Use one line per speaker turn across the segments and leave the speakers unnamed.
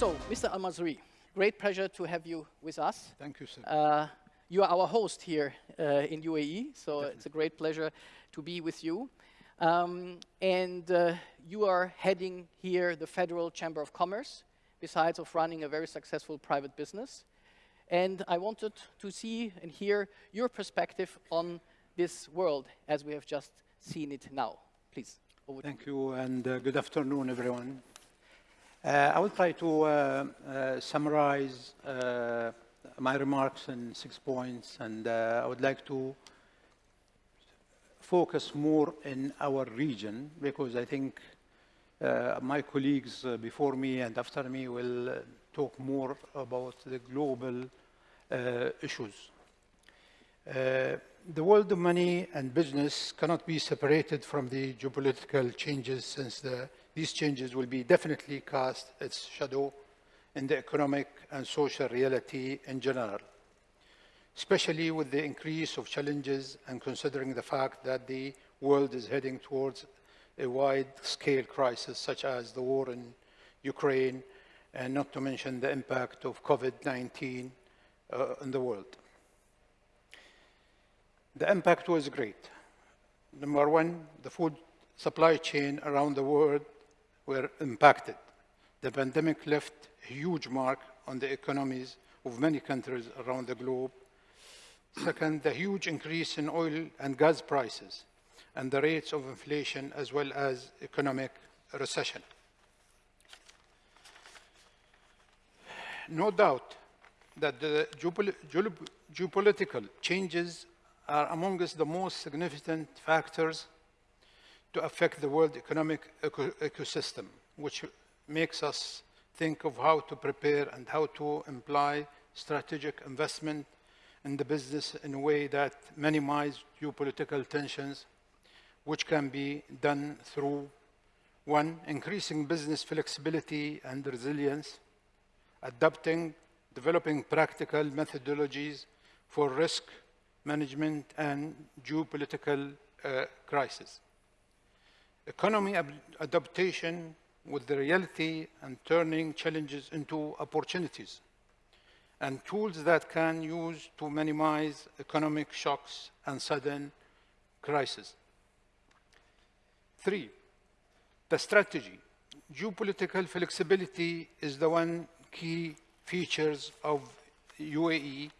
So, Mr. Al-Mazri, great pleasure to have you with us.
Thank you, sir.
Uh, you are our host here uh, in UAE, so
Definitely.
it's a great pleasure to be with you. Um, and uh, you are heading here the Federal Chamber of Commerce, besides of running a very successful private business. And I wanted to see and hear your perspective on this world as we have just seen it now. Please, over to
Thank you, and uh, good afternoon, everyone. Uh, I will try to uh, uh, summarize uh, my remarks in six points, and uh, I would like to focus more in our region, because I think uh, my colleagues before me and after me will talk more about the global issues. The world of money and business cannot be separated from the geopolitical changes since the, these changes will be definitely cast its shadow in the economic and social reality in general, especially with the increase of challenges and considering the fact that the world is heading towards a wide-scale crisis such as the war in Ukraine, and not to mention the impact of COVID-19 uh, in the world. The impact was great. Number one, the food supply chain around the world were impacted. The pandemic left a huge mark on the economies of many countries around the globe. Second, the huge increase in oil and gas prices and the rates of inflation as well as economic recession. No doubt that the geopolitical changes are amongst the most significant factors to affect the world economic eco ecosystem, which makes us think of how to prepare and how to imply strategic investment in the business in a way that minimize geopolitical tensions, which can be done through one, increasing business flexibility and resilience, adapting, developing practical methodologies for risk management and geopolitical uh, crisis. Economy adaptation with the reality and turning challenges into opportunities and tools that can use to minimize economic shocks and sudden crises. Three, the strategy. Geopolitical flexibility is the one key features of UAE.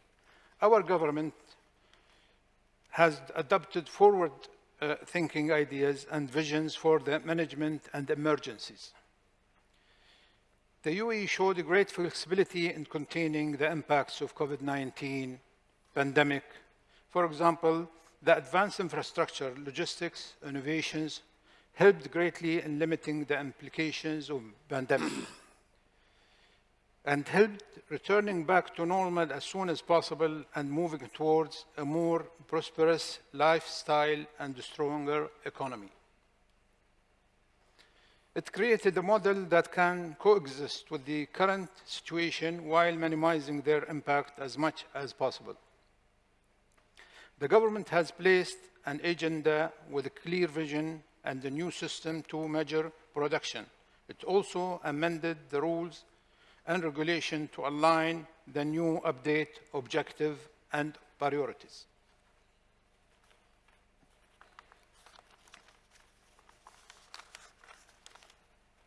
Our government has adopted forward uh, thinking ideas and visions for the management and emergencies. The UAE showed great flexibility in containing the impacts of COVID-19 pandemic. For example, the advanced infrastructure, logistics, innovations helped greatly in limiting the implications of pandemic and helped returning back to normal as soon as possible and moving towards a more prosperous lifestyle and a stronger economy. It created a model that can coexist with the current situation while minimizing their impact as much as possible. The government has placed an agenda with a clear vision and a new system to measure production. It also amended the rules and regulation to align the new update objective and priorities.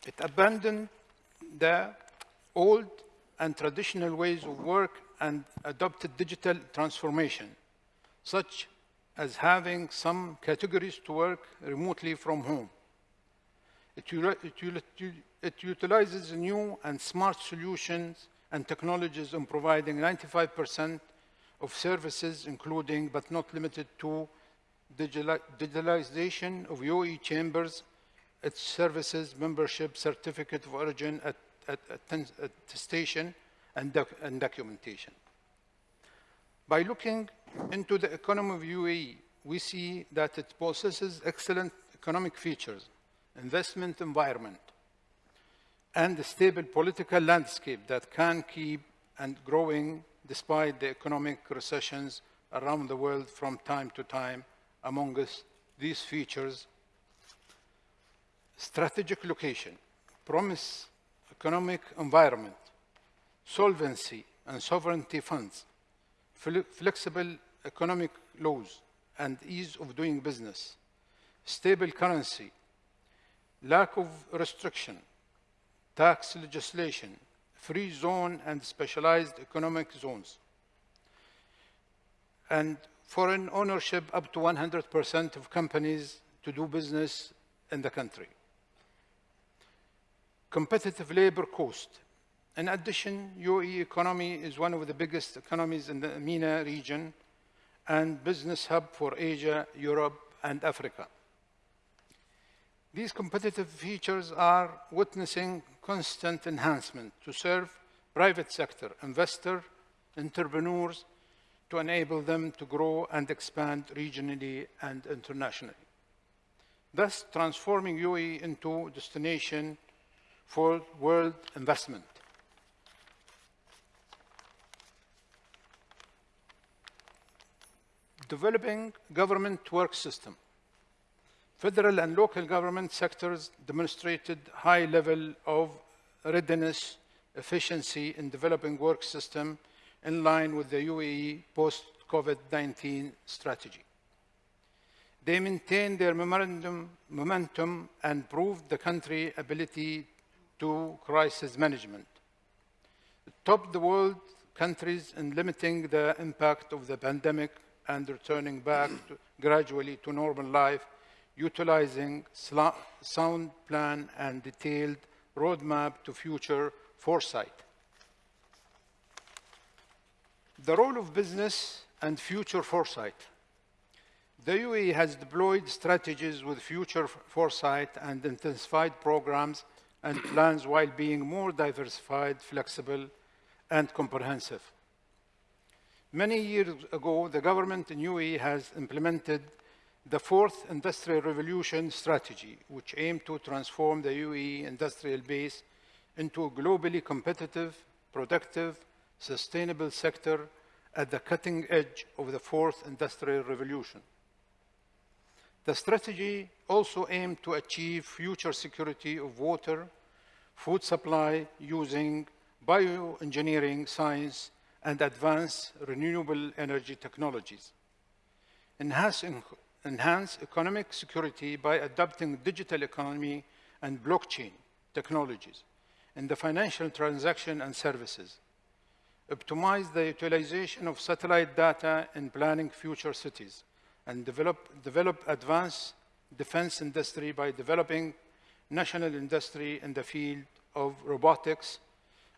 It abandoned the old and traditional ways of work and adopted digital transformation, such as having some categories to work remotely from home. It, it, it utilizes new and smart solutions and technologies in providing 95% of services, including but not limited to digitalization of UAE chambers, its services, membership, certificate of origin, at, at, attestation, and, doc and documentation. By looking into the economy of UAE, we see that it possesses excellent economic features, investment environment, and a stable political landscape that can keep and growing despite the economic recessions around the world from time to time. Among us, these features, strategic location, promise economic environment, solvency and sovereignty funds, flexible economic laws and ease of doing business, stable currency, lack of restriction, tax legislation, free zone and specialized economic zones, and foreign ownership up to 100% of companies to do business in the country. Competitive labor cost. In addition, UAE economy is one of the biggest economies in the MENA region and business hub for Asia, Europe, and Africa. These competitive features are witnessing constant enhancement to serve private sector, investor, entrepreneurs, to enable them to grow and expand regionally and internationally. Thus, transforming UAE into a destination for world investment. Developing government work system. Federal and local government sectors demonstrated high level of readiness, efficiency in developing work system in line with the UAE post-COVID-19 strategy. They maintained their momentum and proved the country ability to crisis management. Top the world countries in limiting the impact of the pandemic and returning back to, gradually to normal life, utilizing sound plan and detailed roadmap to future foresight. The role of business and future foresight. The UAE has deployed strategies with future foresight and intensified programs and plans while being more diversified, flexible, and comprehensive. Many years ago, the government in UAE has implemented the fourth industrial revolution strategy, which aimed to transform the UAE industrial base into a globally competitive, productive, sustainable sector at the cutting edge of the fourth industrial revolution. The strategy also aimed to achieve future security of water, food supply using bioengineering science and advanced renewable energy technologies. Enhance, enhance economic security by adopting digital economy and blockchain technologies in the financial transaction and services. Optimize the utilization of satellite data in planning future cities and develop, develop advanced defense industry by developing national industry in the field of robotics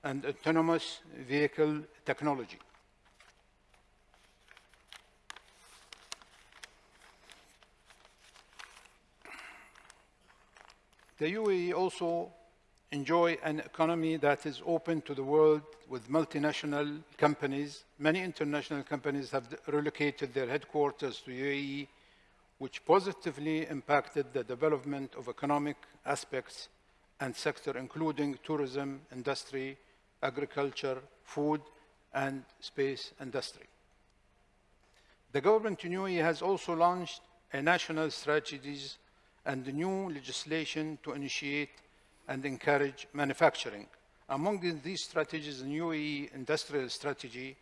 and autonomous vehicle technology. The UAE also enjoy an economy that is open to the world with multinational companies. Many international companies have relocated their headquarters to UAE, which positively impacted the development of economic aspects and sector, including tourism, industry, agriculture, food, and space industry. The government in UAE has also launched a national strategies and new legislation to initiate and encourage manufacturing. Among these strategies, the UAE industrial strategy,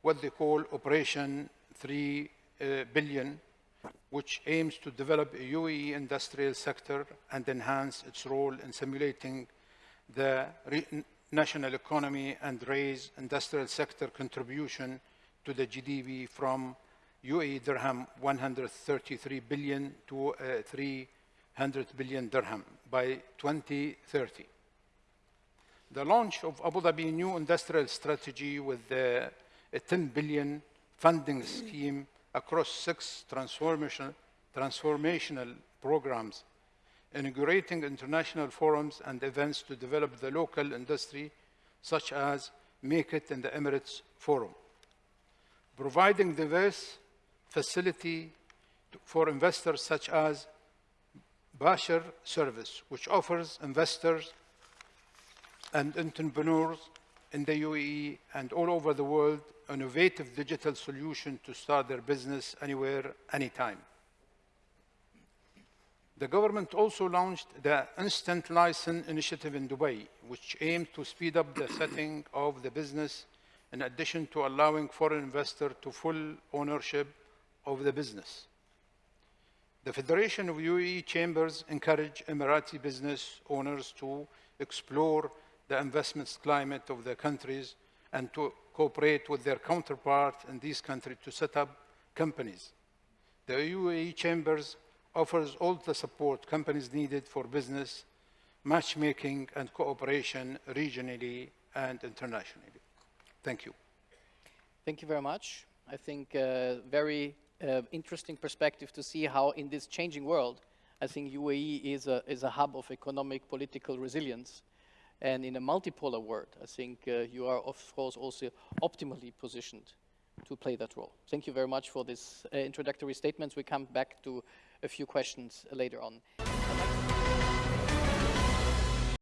what they call Operation 3 uh, which aims to develop a UAE industrial sector and enhance its role in simulating the national economy and raise industrial sector contribution to the GDP from UAE dirham 133 billion to uh, 300 billion dirham by 2030. The launch of Abu Dhabi new industrial strategy with the, a 10 billion funding scheme across six transformational, transformational programs, inaugurating international forums and events to develop the local industry, such as Make It in the Emirates Forum, providing diverse facility for investors such as Basher service, which offers investors and entrepreneurs in the UAE and all over the world innovative digital solution to start their business anywhere, anytime. The government also launched the Instant License Initiative in Dubai, which aimed to speed up the setting of the business in addition to allowing foreign investors to full ownership of the business. The Federation of UAE Chambers encourage Emirati business owners to explore the investments climate of their countries and to cooperate with their counterpart in these countries to set up companies. The UAE Chambers offers all the support companies needed for business, matchmaking and cooperation regionally and internationally. Thank you.
Thank you very much. I think uh, very uh, interesting perspective to see how in this changing world, I think UAE is a, is a hub of economic political resilience. And in a multipolar world, I think uh, you are, of course, also optimally positioned to play that role. Thank you very much for this uh, introductory statements. We come back to a few questions later on.